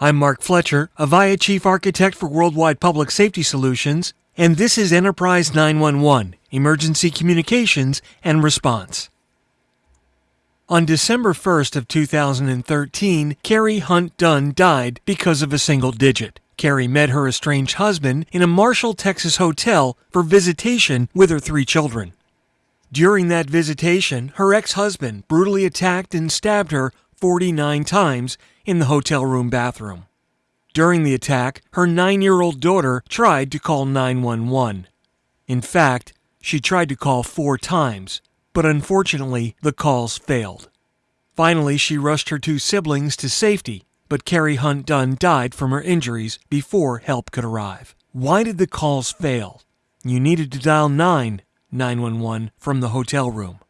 I'm Mark Fletcher, Avaya Chief Architect for Worldwide Public Safety Solutions, and this is Enterprise 911 Emergency Communications and Response. On December 1st of 2013, Kari Hunt Dunn died because of a single digit. Kari met her estranged husband in a Marshall, Texas hotel for visitation with her three children. During that visitation, her ex-husband brutally attacked and stabbed her 49 times in the hotel room bathroom. During the attack, her nine year old daughter tried to call 911. In fact, she tried to call four times, but unfortunately, the calls failed. Finally, she rushed her two siblings to safety, but Kari Hunt Dunn died from her injuries before help could arrive. Why did the calls fail? You needed to dial 9 911 from the hotel room.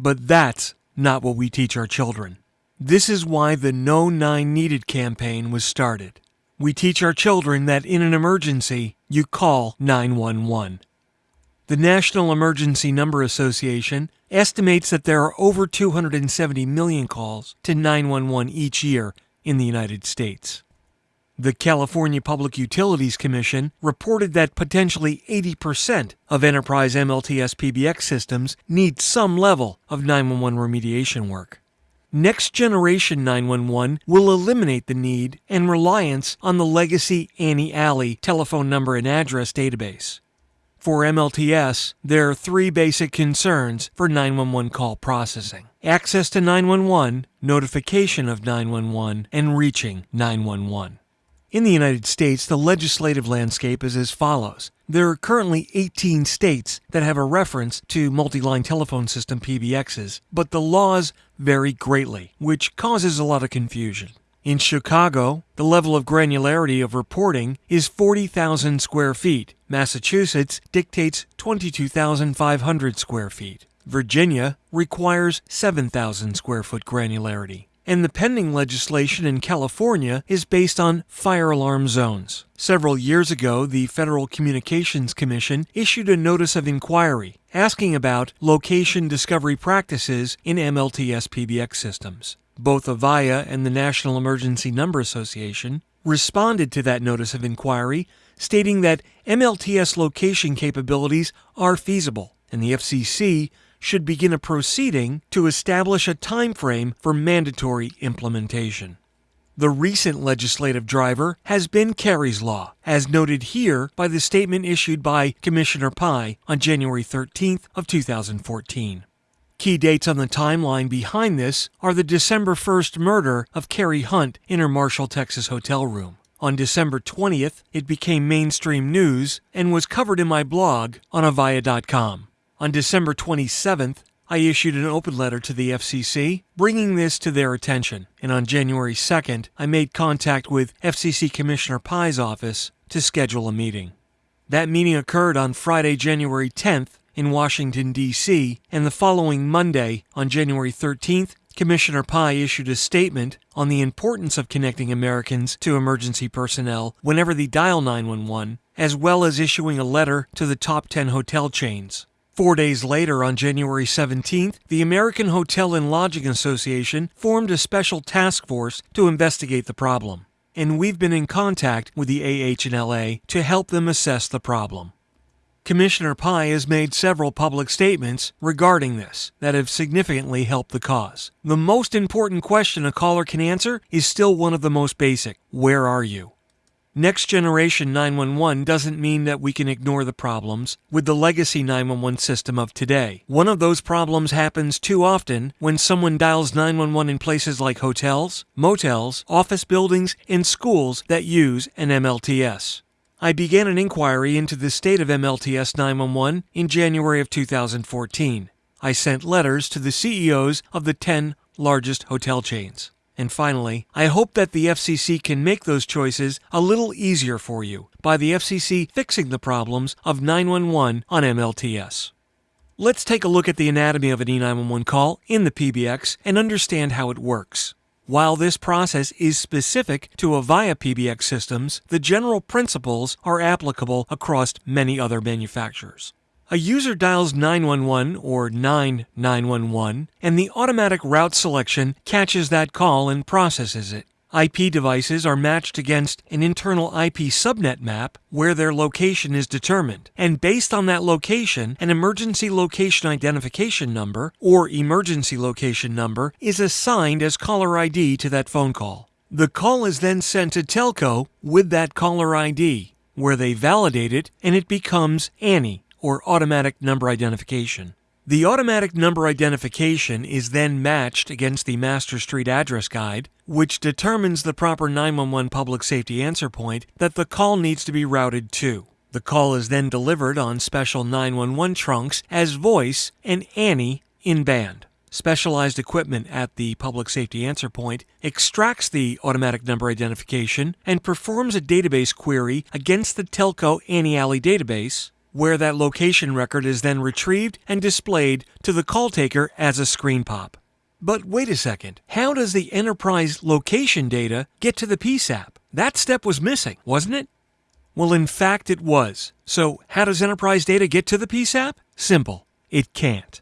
But that's not what we teach our children. This is why the No 9 Needed campaign was started. We teach our children that in an emergency, you call 911. The National Emergency Number Association estimates that there are over 270 million calls to 911 each year in the United States. The California Public Utilities Commission reported that potentially 80% of enterprise MLTS PBX systems need some level of 911 remediation work. Next Generation 911 will eliminate the need and reliance on the legacy ANI-ALI telephone number and address database. For MLTS, there are three basic concerns for 911 call processing access to 911, notification of 911, and reaching 911. In the United States, the legislative landscape is as follows. There are currently 18 states that have a reference to multi line telephone system PBXs, but the laws vary greatly, which causes a lot of confusion. In Chicago, the level of granularity of reporting is 40,000 square feet. Massachusetts dictates 22,500 square feet. Virginia requires 7,000 square foot granularity and the pending legislation in California is based on fire alarm zones. Several years ago, the Federal Communications Commission issued a notice of inquiry asking about location discovery practices in MLTS PBX systems. Both Avaya and the National Emergency Number Association responded to that notice of inquiry, stating that MLTS location capabilities are feasible, and the FCC should begin a proceeding to establish a time frame for mandatory implementation. The recent legislative driver has been Kari's Law, as noted here by the statement issued by Commissioner Pai on January 13th of 2014. Key dates on the timeline behind this are the December 1st murder of Kari Hunt in her Marshall, Texas hotel room. On December 20th, it became mainstream news and was covered in my blog on avaya.com. On December 27th, I issued an open letter to the FCC bringing this to their attention, and on January 2nd, I made contact with FCC Commissioner Pai's office to schedule a meeting. That meeting occurred on Friday, January 10th in Washington, D.C., and the following Monday, on January 13th, Commissioner Pai issued a statement on the importance of connecting Americans to emergency personnel whenever they dial 911, as well as issuing a letter to the top 10 hotel chains. Four days later, on January 17th, the American Hotel and Lodging Association formed a special task force to investigate the problem. And we've been in contact with the AH&LA to help them assess the problem. Commissioner Pai has made several public statements regarding this that have significantly helped the cause. The most important question a caller can answer is still one of the most basic Where are you? Next Generation 911 doesn't mean that we can ignore the problems with the legacy 911 system of today. One of those problems happens too often when someone dials 911 in places like hotels, motels, office buildings, and schools that use an MLTS. I began an inquiry into the state of MLTS 911 in January of 2014. I sent letters to the CEOs of the 10 largest hotel chains. And finally, I hope that the FCC can make those choices a little easier for you by the FCC fixing the problems of 911 on MLTS. Let's take a look at the anatomy of an E911 call in the PBX and understand how it works. While this process is specific to Avaya PBX systems, the general principles are applicable across many other manufacturers. A user dials 911 or 9911, and the automatic route selection catches that call and processes it. IP devices are matched against an internal IP subnet map where their location is determined. And based on that location, an emergency location identification number or emergency location number is assigned as caller ID to that phone call. The call is then sent to telco with that caller ID, where they validate it and it becomes ANI or automatic number identification. The automatic number identification is then matched against the Master Street address guide, which determines the proper 911 public safety answer point that the call needs to be routed to. The call is then delivered on special 911 trunks as voice and ANI in band. Specialized equipment at the public safety answer point extracts the automatic number identification and performs a database query against the telco ANI-ALI database where that location record is then retrieved and displayed to the call taker as a screen pop. But wait a second, how does the enterprise location data get to the PSAP? That step was missing, wasn't it? Well, in fact, it was. So, how does enterprise data get to the PSAP? Simple, it can't.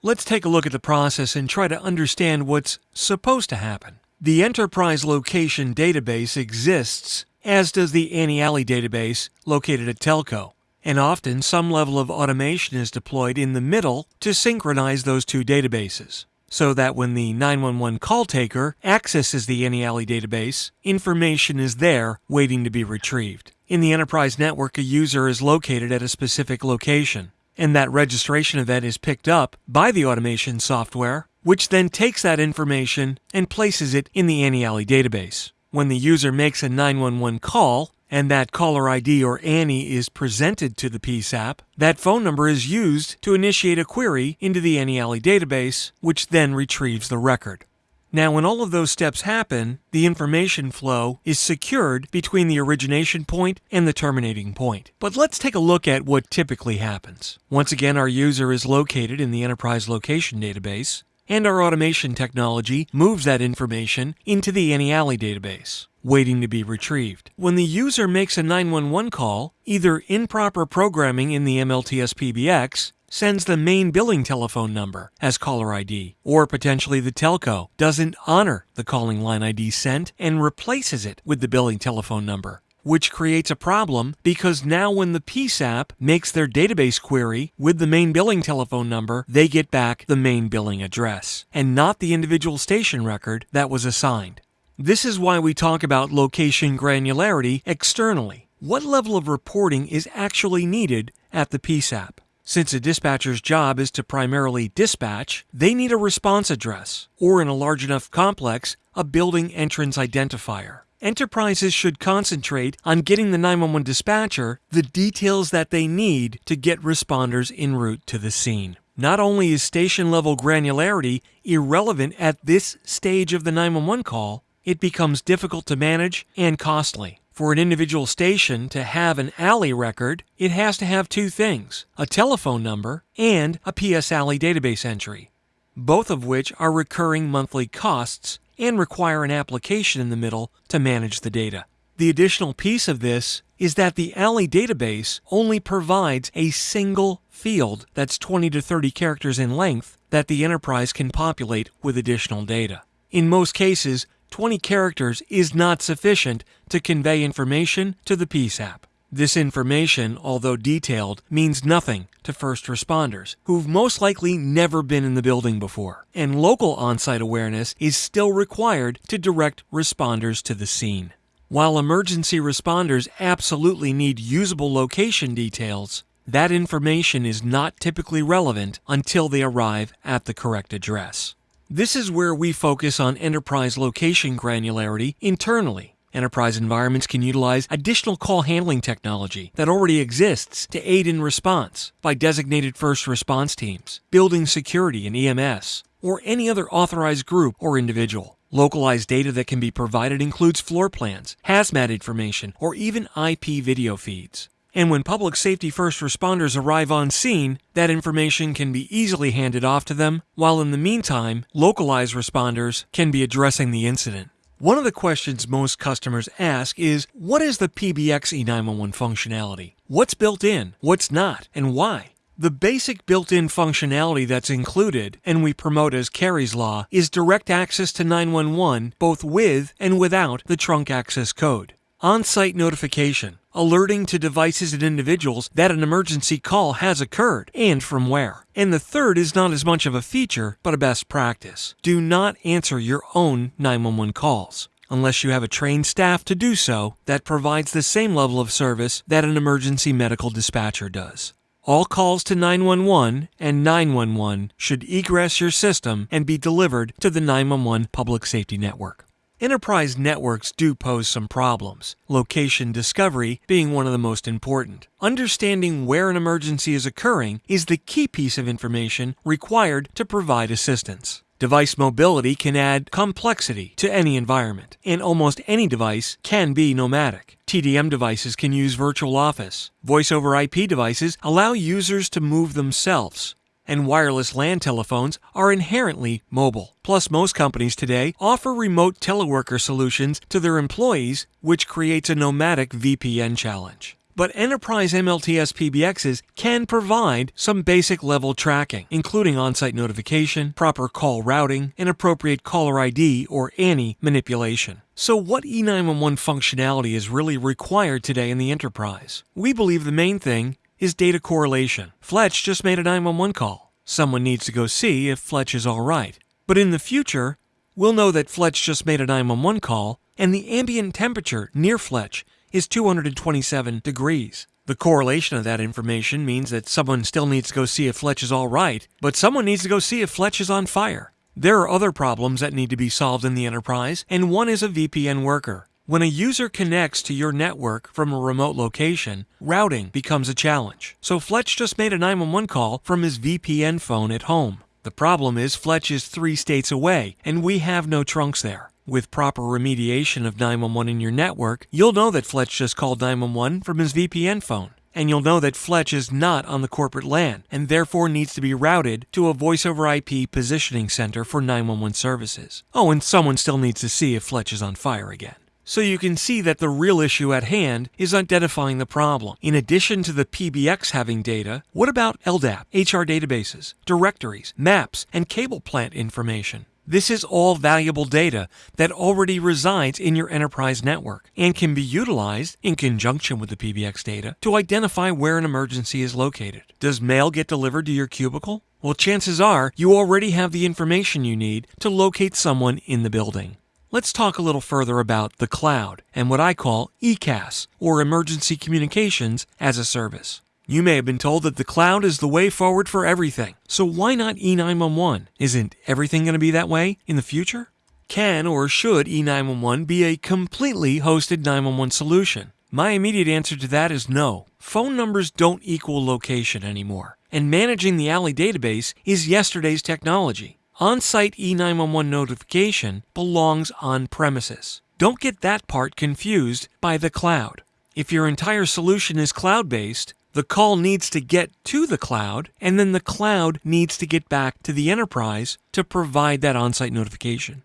Let's take a look at the process and try to understand what's supposed to happen. The enterprise location database exists as does the ANI-ALI database located at Telco. And often some level of automation is deployed in the middle to synchronize those two databases, so that when the 911 call taker accesses the ANI-ALI database, information is there waiting to be retrieved. In the enterprise network, a user is located at a specific location, and that registration event is picked up by the automation software, which then takes that information and places it in the ANI-ALI database. When the user makes a 911 call and that caller ID or ANI is presented to the PSAP, that phone number is used to initiate a query into the ANI-ALI database, which then retrieves the record. Now, when all of those steps happen, the information flow is secured between the origination point and the terminating point. But let's take a look at what typically happens. Once again, our user is located in the enterprise location database and our automation technology moves that information into the ANI-ALI database, waiting to be retrieved. When the user makes a 911 call, either improper programming in the MLTS PBX sends the main billing telephone number as caller ID, or potentially the telco doesn't honor the calling line ID sent and replaces it with the billing telephone number which creates a problem because now when the PSAP makes their database query with the main billing telephone number, they get back the main billing address and not the individual station record that was assigned. This is why we talk about location granularity externally. What level of reporting is actually needed at the PSAP? Since a dispatcher's job is to primarily dispatch, they need a response address, or in a large enough complex, a building entrance identifier enterprises should concentrate on getting the 911 dispatcher the details that they need to get responders en route to the scene. Not only is station level granularity irrelevant at this stage of the 911 call, it becomes difficult to manage and costly. For an individual station to have an ALI record, it has to have two things a telephone number and a PS-ALI database entry, both of which are recurring monthly costs and require an application in the middle to manage the data. The additional piece of this is that the ALI database only provides a single field that's 20 to 30 characters in length that the enterprise can populate with additional data. In most cases, 20 characters is not sufficient to convey information to the PSAP. This information, although detailed, means nothing to first responders, who've most likely never been in the building before. And local on site awareness is still required to direct responders to the scene. While emergency responders absolutely need usable location details, that information is not typically relevant until they arrive at the correct address. This is where we focus on enterprise location granularity internally Enterprise environments can utilize additional call handling technology that already exists to aid in response by designated first response teams, building security and EMS, or any other authorized group or individual. Localized data that can be provided includes floor plans, hazmat information, or even IP video feeds. And when public safety first responders arrive on scene, that information can be easily handed off to them, while in the meantime, localized responders can be addressing the incident. One of the questions most customers ask is what is the PBX E911 functionality? What's built in, what's not, and why? The basic built-in functionality that's included, and we promote as Kari's Law, is direct access to 911 both with and without the trunk access code. On-site notification, alerting to devices and individuals that an emergency call has occurred and from where. And the third is not as much of a feature, but a best practice. Do not answer your own 911 calls unless you have a trained staff to do so that provides the same level of service that an emergency medical dispatcher does. All calls to 911 and 911 should egress your system and be delivered to the 911 public safety network. Enterprise networks do pose some problems, location discovery being one of the most important. Understanding where an emergency is occurring is the key piece of information required to provide assistance. Device mobility can add complexity to any environment, and almost any device can be nomadic. TDM devices can use virtual office. Voice over IP devices allow users to move themselves. And wireless LAN telephones are inherently mobile. Plus, most companies today offer remote teleworker solutions to their employees, which creates a nomadic VPN challenge. But enterprise MLTS PBXs can provide some basic level tracking, including on site notification, proper call routing, and appropriate caller ID or ANI manipulation. So, what E911 functionality is really required today in the enterprise? We believe the main thing is data correlation. Fletch just made a 911 call. Someone needs to go see if Fletch is alright. But in the future, we'll know that Fletch just made a 911 call and the ambient temperature near Fletch is 227 degrees. The correlation of that information means that someone still needs to go see if Fletch is all right, but someone needs to go see if Fletch is on fire. There are other problems that need to be solved in the enterprise, and one is a VPN worker. When a user connects to your network from a remote location, routing becomes a challenge. So Fletch just made a 911 call from his VPN phone at home. The problem is Fletch is three states away, and we have no trunks there. With proper remediation of 911 in your network, you'll know that Fletch just called 911 from his VPN phone. And you'll know that Fletch is not on the corporate LAN and therefore needs to be routed to a voice over IP positioning center for 911 services. Oh, and someone still needs to see if Fletch is on fire again. So you can see that the real issue at hand is identifying the problem. In addition to the PBX having data, what about LDAP, HR databases, directories, maps, and cable plant information? This is all valuable data that already resides in your enterprise network and can be utilized in conjunction with the PBX data to identify where an emergency is located. Does mail get delivered to your cubicle? Well, chances are you already have the information you need to locate someone in the building. Let's talk a little further about the cloud and what I call ECAS, or Emergency Communications as a Service. You may have been told that the cloud is the way forward for everything. So why not E911? Isn't everything going to be that way in the future? Can or should E911 be a completely hosted 911 solution? My immediate answer to that is no. Phone numbers don't equal location anymore, and managing the ALI database is yesterday's technology. On site E911 notification belongs on premises. Don't get that part confused by the cloud. If your entire solution is cloud based, the call needs to get to the cloud, and then the cloud needs to get back to the enterprise to provide that on site notification.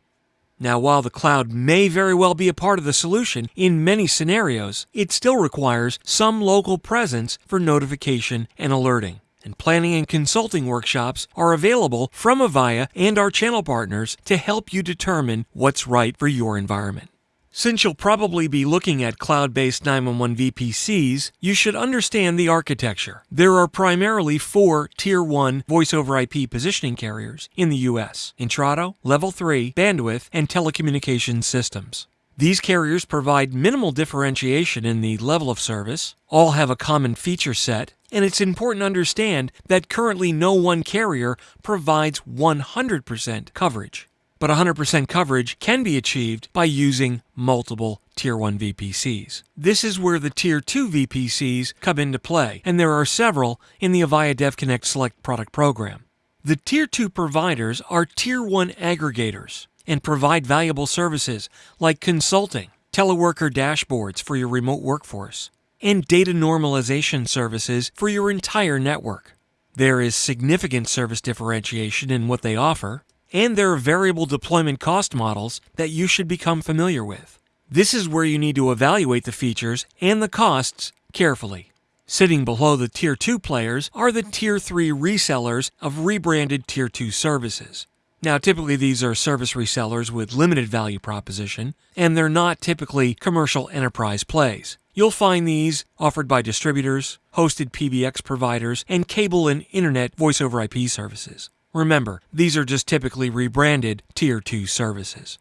Now, while the cloud may very well be a part of the solution in many scenarios, it still requires some local presence for notification and alerting. And planning and consulting workshops are available from Avaya and our channel partners to help you determine what's right for your environment. Since you'll probably be looking at cloud based 911 VPCs, you should understand the architecture. There are primarily four Tier 1 voice over IP positioning carriers in the US Intrado, Level 3, Bandwidth, and Telecommunications Systems. These carriers provide minimal differentiation in the level of service, all have a common feature set, and it's important to understand that currently no one carrier provides 100% coverage but 100% coverage can be achieved by using multiple Tier 1 VPCs. This is where the Tier 2 VPCs come into play, and there are several in the Avaya DevConnect Select product program. The Tier 2 providers are Tier 1 aggregators and provide valuable services like consulting, teleworker dashboards for your remote workforce, and data normalization services for your entire network. There is significant service differentiation in what they offer, and there are variable deployment cost models that you should become familiar with. This is where you need to evaluate the features and the costs carefully. Sitting below the Tier 2 players are the Tier 3 resellers of rebranded Tier 2 services. Now, typically these are service resellers with limited value proposition, and they're not typically commercial enterprise plays. You'll find these offered by distributors, hosted PBX providers, and cable and internet voice over IP services. Remember, these are just typically rebranded Tier 2 services.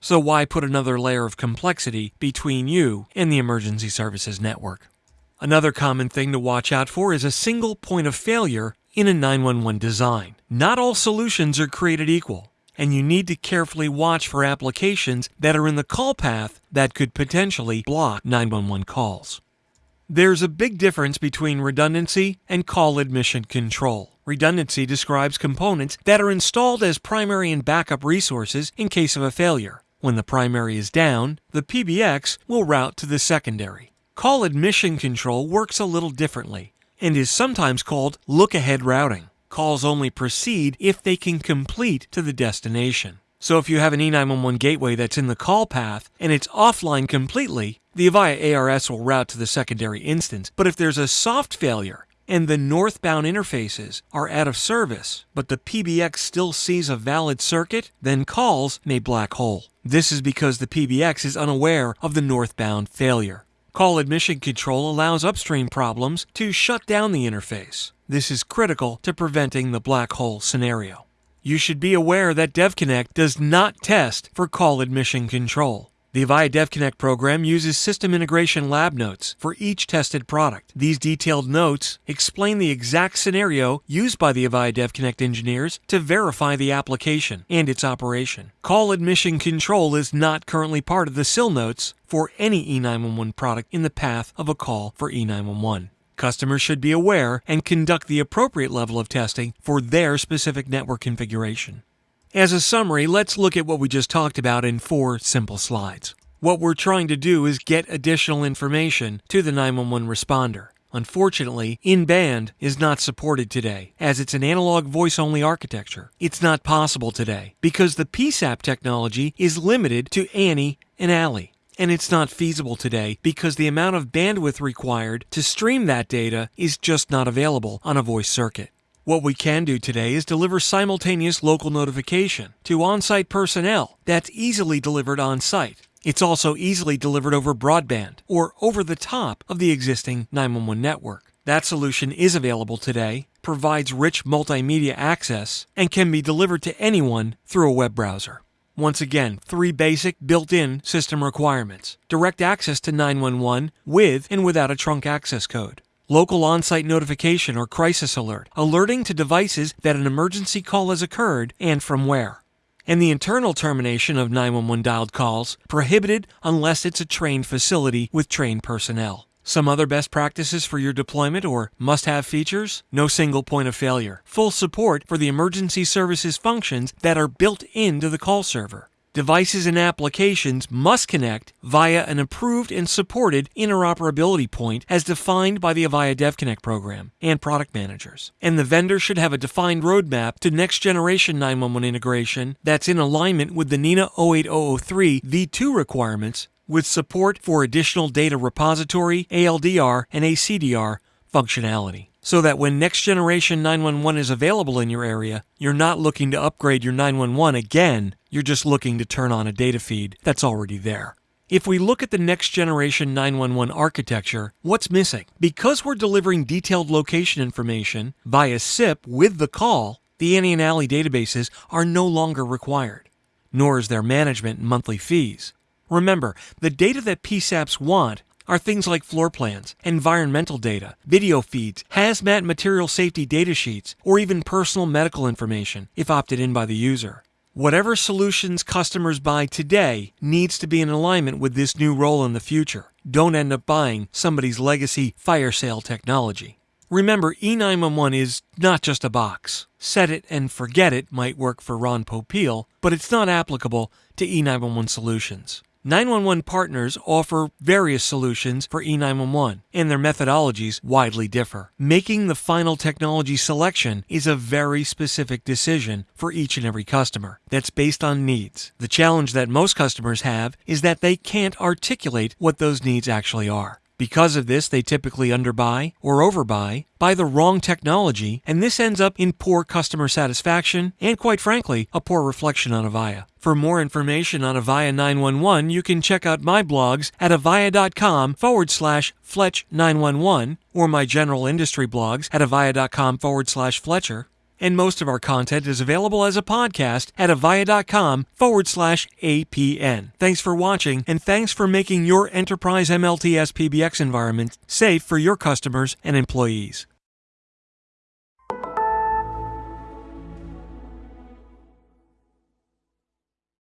So why put another layer of complexity between you and the emergency services network? Another common thing to watch out for is a single point of failure in a 911 design. Not all solutions are created equal, and you need to carefully watch for applications that are in the call path that could potentially block 911 calls. There's a big difference between redundancy and call admission control. Redundancy describes components that are installed as primary and backup resources in case of a failure. When the primary is down, the PBX will route to the secondary. Call admission control works a little differently and is sometimes called look ahead routing. Calls only proceed if they can complete to the destination. So if you have an E911 gateway that's in the call path and it's offline completely, the Avaya ARS will route to the secondary instance. But if there's a soft failure and the northbound interfaces are out of service, but the PBX still sees a valid circuit, then calls may black hole. This is because the PBX is unaware of the northbound failure. Call admission control allows upstream problems to shut down the interface. This is critical to preventing the black hole scenario. You should be aware that DevConnect does not test for call admission control. The Avaya DevConnect program uses system integration lab notes for each tested product. These detailed notes explain the exact scenario used by the Avaya DevConnect engineers to verify the application and its operation. Call admission control is not currently part of the SIL notes for any E911 product in the path of a call for E911. Customers should be aware and conduct the appropriate level of testing for their specific network configuration. As a summary, let's look at what we just talked about in four simple slides. What we're trying to do is get additional information to the 911 responder. Unfortunately, in-band is not supported today, as it's an analog voice-only architecture. It's not possible today, because the PSAP technology is limited to ANI and ALI. And it's not feasible today because the amount of bandwidth required to stream that data is just not available on a voice circuit. What we can do today is deliver simultaneous local notification to on site personnel that's easily delivered on site. It's also easily delivered over broadband or over the top of the existing 911 network. That solution is available today, provides rich multimedia access, and can be delivered to anyone through a web browser. Once again, three basic built in system requirements direct access to 911 with and without a trunk access code local on-site notification or crisis alert, alerting to devices that an emergency call has occurred and from where. And the internal termination of 911 dialed calls prohibited unless it's a trained facility with trained personnel. Some other best practices for your deployment or must have features? No single point of failure. Full support for the emergency services functions that are built into the call server devices and applications must connect via an approved and supported interoperability point as defined by the Avaya DevConnect program and product managers. And the vendor should have a defined roadmap to next generation 911 integration that's in alignment with the NENA 08003 v2 requirements with support for additional data repository, ALDR, and ACDR functionality so that when next generation 911 is available in your area, you're not looking to upgrade your 911 again, you're just looking to turn on a data feed that's already there. If we look at the next generation 911 architecture, what's missing? Because we're delivering detailed location information via SIP with the call, the ANI and ALI databases are no longer required, nor is their management and monthly fees. Remember, the data that PSAPs want are things like floor plans, environmental data, video feeds, hazmat material safety data sheets, or even personal medical information if opted in by the user. Whatever solutions customers buy today needs to be in alignment with this new role in the future. Don't end up buying somebody's legacy fire sale technology. Remember, E911 is not just a box. Set it and forget it might work for Ron Popeil, but it's not applicable to E911 solutions. 911 partners offer various solutions for E911, and their methodologies widely differ. Making the final technology selection is a very specific decision for each and every customer that's based on needs. The challenge that most customers have is that they can't articulate what those needs actually are. Because of this, they typically underbuy or overbuy, buy the wrong technology, and this ends up in poor customer satisfaction and, quite frankly, a poor reflection on Avaya. For more information on Avaya 911, you can check out my blogs at avaya.com forward slash Fletch 911 or my general industry blogs at avaya.com forward slash Fletcher. And most of our content is available as a podcast at avaya.com forward slash APN. Thanks for watching, and thanks for making your enterprise MLTS PBX environment safe for your customers and employees.